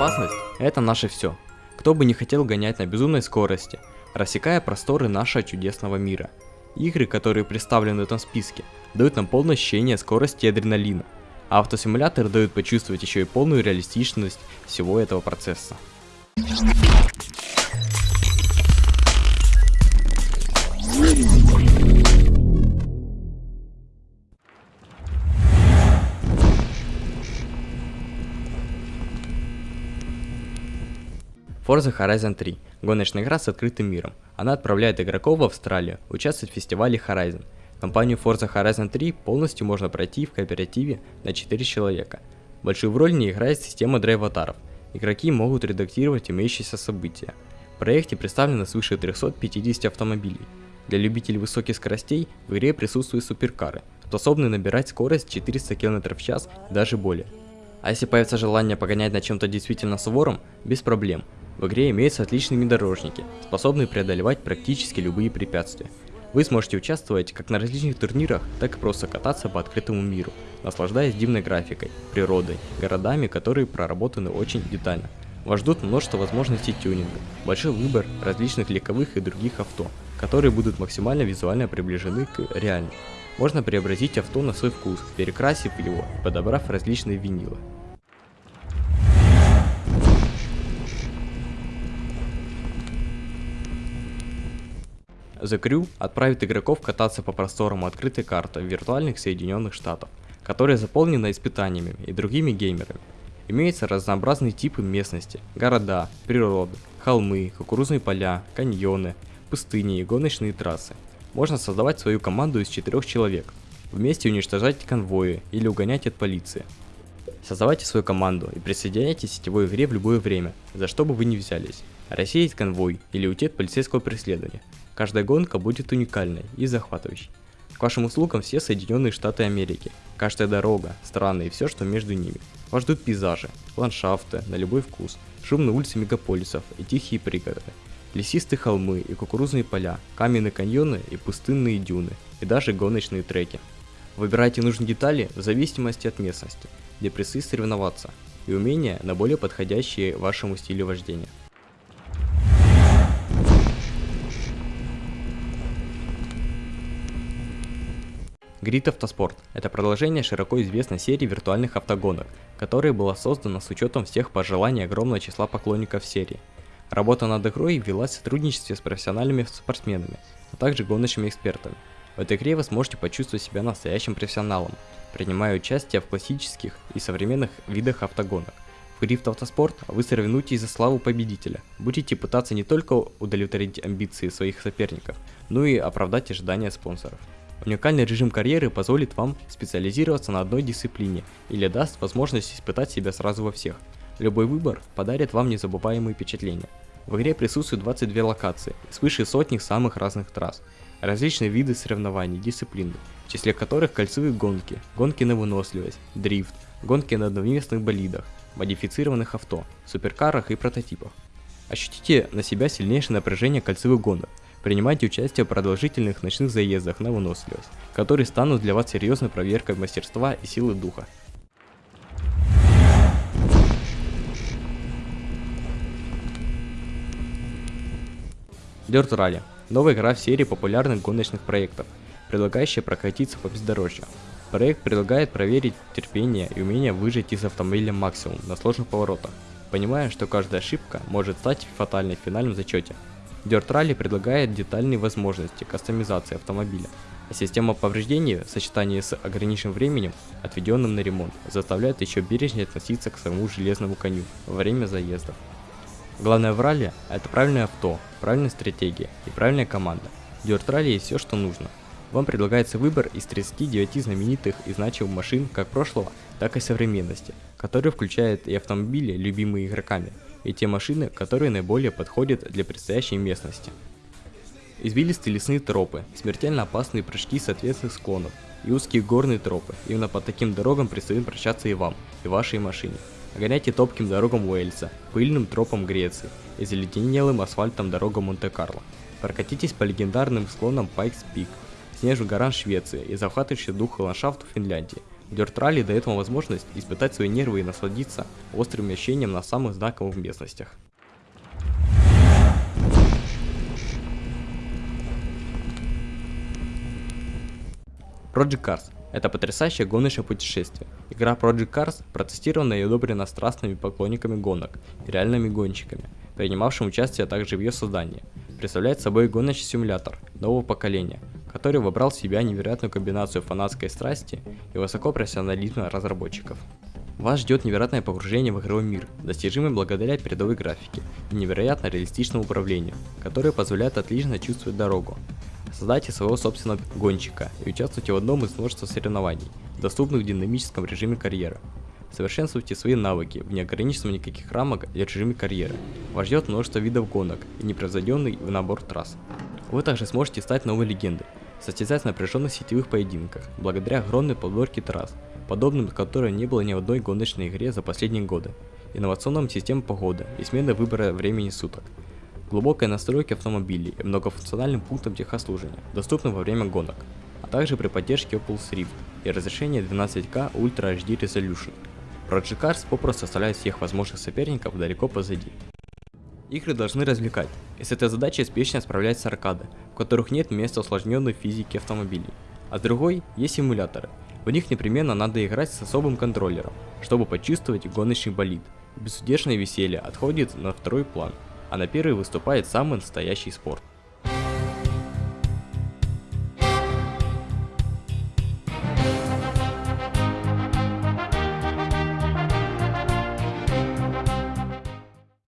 Безопасность – это наше все. Кто бы не хотел гонять на безумной скорости, рассекая просторы нашего чудесного мира. Игры, которые представлены в этом списке, дают нам полное ощущение скорости и адреналина, а автосимуляторы дают почувствовать еще и полную реалистичность всего этого процесса. Forza Horizon 3 – гоночная игра с открытым миром. Она отправляет игроков в Австралию участвовать в фестивале Horizon. Компанию Forza Horizon 3 полностью можно пройти в кооперативе на 4 человека. Большую роль не играет система драйватаров. Игроки могут редактировать имеющиеся события. В проекте представлено свыше 350 автомобилей. Для любителей высоких скоростей в игре присутствуют суперкары, способные набирать скорость 400 км в час и даже более. А если появится желание погонять на чем-то действительно сувором, без проблем. В игре имеются отличные внедорожники, способные преодолевать практически любые препятствия. Вы сможете участвовать как на различных турнирах, так и просто кататься по открытому миру, наслаждаясь дивной графикой, природой, городами, которые проработаны очень детально. Вас ждут множество возможностей тюнинга, большой выбор различных легковых и других авто, которые будут максимально визуально приближены к реальным. Можно преобразить авто на свой вкус, перекрасив его и подобрав различные винилы. The Crew отправит игроков кататься по просторам открытой карты виртуальных Соединенных Штатов, которая заполнена испытаниями и другими геймерами. Имеются разнообразные типы местности, города, природы, холмы, кукурузные поля, каньоны, пустыни и гоночные трассы. Можно создавать свою команду из четырех человек, вместе уничтожать конвои или угонять от полиции. Создавайте свою команду и присоединяйтесь к сетевой игре в любое время, за что бы вы ни взялись. Рассеять конвой или уйти от полицейского преследования. Каждая гонка будет уникальной и захватывающей. К вашим услугам все Соединенные Штаты Америки. Каждая дорога, страны и все, что между ними. Вас ждут пейзажи, ландшафты на любой вкус, шумные улицы мегаполисов и тихие пригороды, лесистые холмы и кукурузные поля, каменные каньоны и пустынные дюны, и даже гоночные треки. Выбирайте нужные детали в зависимости от местности, где предстоит соревноваться, и умения на более подходящие вашему стилю вождения. Grid Автоспорт – это продолжение широко известной серии виртуальных автогонок, которая была создана с учетом всех пожеланий огромного числа поклонников серии. Работа над игрой велась в сотрудничестве с профессиональными спортсменами, а также гоночными экспертами. В этой игре вы сможете почувствовать себя настоящим профессионалом, принимая участие в классических и современных видах автогонок. В Грифт Автоспорт вы соревнуетесь за славу победителя, будете пытаться не только удовлетворить амбиции своих соперников, но и оправдать ожидания спонсоров. Уникальный режим карьеры позволит вам специализироваться на одной дисциплине или даст возможность испытать себя сразу во всех. Любой выбор подарит вам незабываемые впечатления. В игре присутствуют 22 локации, свыше сотни самых разных трасс, различные виды соревнований, дисциплины, в числе которых кольцевые гонки, гонки на выносливость, дрифт, гонки на одновместных болидах, модифицированных авто, суперкарах и прототипах. Ощутите на себя сильнейшее напряжение кольцевых гонок, Принимайте участие в продолжительных ночных заездах на выносливость, которые станут для вас серьезной проверкой мастерства и силы духа. Dirt Rally – новая игра в серии популярных гоночных проектов, предлагающая прокатиться по бездорожью. Проект предлагает проверить терпение и умение выжить из автомобиля максимум на сложных поворотах, понимая, что каждая ошибка может стать фатальной в финальном зачете. Dirt Rally предлагает детальные возможности кастомизации автомобиля, а система повреждений в сочетании с ограниченным временем, отведенным на ремонт, заставляет еще бережнее относиться к своему железному коню во время заездов. Главное в ралли – это правильное авто, правильная стратегия и правильная команда. Dirt Rally есть все, что нужно. Вам предлагается выбор из 39 знаменитых и значимых машин как прошлого, так и современности, которые включают и автомобили, любимые игроками, и те машины, которые наиболее подходят для предстоящей местности. Извилистые лесные тропы, смертельно опасные прыжки с склонов и узкие горные тропы. Именно по таким дорогам предстоит прощаться и вам, и вашей машине. Гоняйте топким дорогам Уэльса, пыльным тропам Греции и заледенелым асфальтом дорогам Монте-Карло. Прокатитесь по легендарным склонам Пайкс Пик, снежных горам Швеции и захватывающий дух ландшафту Финляндии. Dirt Rally дает вам возможность испытать свои нервы и насладиться острым ощущением на самых знаковых местностях. Project Cars – это потрясающее гоночное путешествие. Игра Project Cars протестирована и одобрена страстными поклонниками гонок и реальными гонщиками, принимавшими участие также в ее создании. Представляет собой гоночный симулятор нового поколения, который вобрал в себя невероятную комбинацию фанатской страсти и высокопрофессионализма разработчиков. Вас ждет невероятное погружение в игровой мир, достижимый благодаря передовой графике и невероятно реалистичному управлению, которое позволяет отлично чувствовать дорогу. Создайте своего собственного гонщика и участвуйте в одном из множества соревнований, доступных в динамическом режиме карьеры. Совершенствуйте свои навыки в неограниченном никаких рамок и режиме карьеры. Вас ждет множество видов гонок и непревзойденный набор трасс. Вы также сможете стать новой легендой, состязать в напряженных сетевых поединках, благодаря огромной подборке трасс, подобным которой не было ни в одной гоночной игре за последние годы, инновационным системам погоды и смены выбора времени суток, глубокой настройки автомобилей и многофункциональным пунктом техослужения, доступным во время гонок, а также при поддержке Oculus Rift и разрешении 12К Ultra HD Resolution. Project Cars попросту оставляет всех возможных соперников далеко позади. Игры должны развлекать, и с этой задачей успешно справляется аркада, в которых нет места усложненной физики автомобилей. А с другой есть симуляторы. В них непременно надо играть с особым контроллером, чтобы почувствовать гоночный болид. Безудержное веселье отходит на второй план, а на первый выступает самый настоящий спорт.